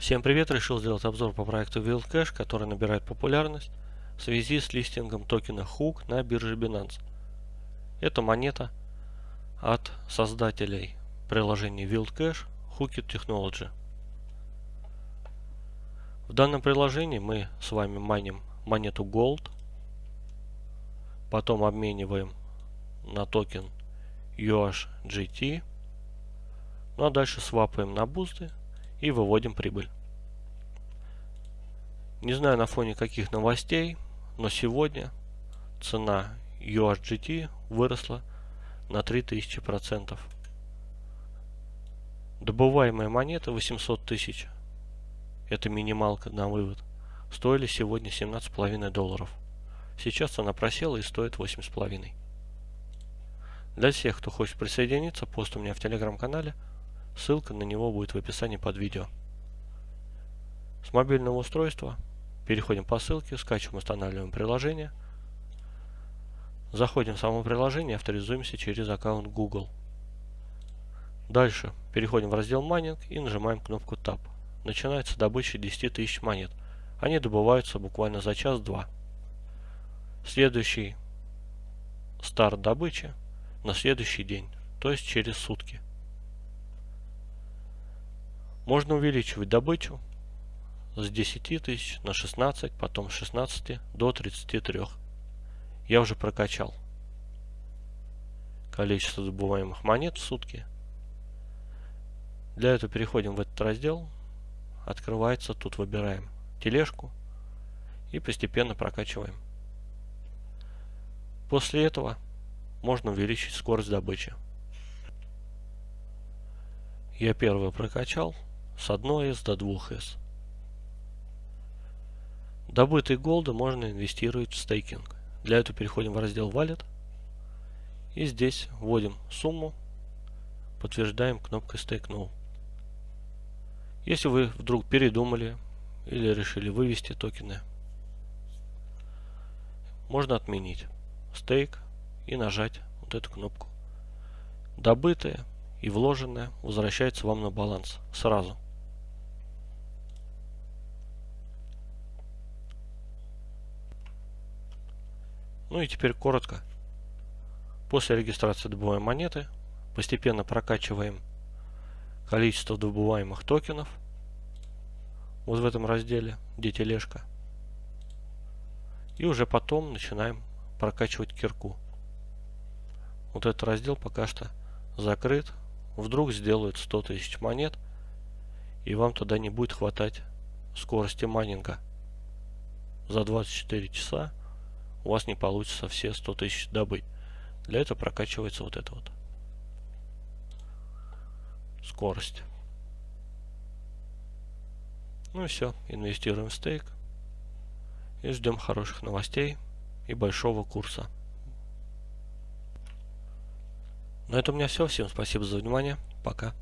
Всем привет! Решил сделать обзор по проекту WildCash, который набирает популярность в связи с листингом токена HOOK на бирже Binance. Это монета от создателей приложения WildCash Hooked Technology. В данном приложении мы с вами майним монету Gold, потом обмениваем на токен USGT, ну а дальше свапаем на бусты и выводим прибыль. Не знаю на фоне каких новостей, но сегодня цена USGT выросла на 3000%. Добываемая монета 800 тысяч, это минималка на вывод, стоили сегодня 17,5 долларов. Сейчас она просела и стоит 8,5. Для всех, кто хочет присоединиться, пост у меня в телеграм-канале – Ссылка на него будет в описании под видео. С мобильного устройства переходим по ссылке, скачиваем, устанавливаем приложение. Заходим в само приложение, авторизуемся через аккаунт Google. Дальше переходим в раздел майнинг и нажимаем кнопку Tab. Начинается добыча 10 тысяч монет. Они добываются буквально за час-два. Следующий старт добычи на следующий день, то есть через сутки. Можно увеличивать добычу с 10 тысяч на 16, потом с 16 до 33. Я уже прокачал количество добываемых монет в сутки. Для этого переходим в этот раздел. Открывается, тут выбираем тележку и постепенно прокачиваем. После этого можно увеличить скорость добычи. Я первый прокачал с 1С до 2С. Добытые голды можно инвестировать в стейкинг. Для этого переходим в раздел Wallet и здесь вводим сумму, подтверждаем кнопкой Stake Now. Если вы вдруг передумали или решили вывести токены, можно отменить стейк и нажать вот эту кнопку. Добытое и вложенное возвращается вам на баланс сразу. Ну и теперь коротко. После регистрации добываем монеты, постепенно прокачиваем количество добываемых токенов. Вот в этом разделе, где тележка. И уже потом начинаем прокачивать кирку. Вот этот раздел пока что закрыт. Вдруг сделают 100 тысяч монет, и вам тогда не будет хватать скорости майнинга. За 24 часа у вас не получится все 100 тысяч добыть. Для этого прокачивается вот это вот. Скорость. Ну и все. Инвестируем в стейк. И ждем хороших новостей и большого курса. На этом у меня все. Всем спасибо за внимание. Пока.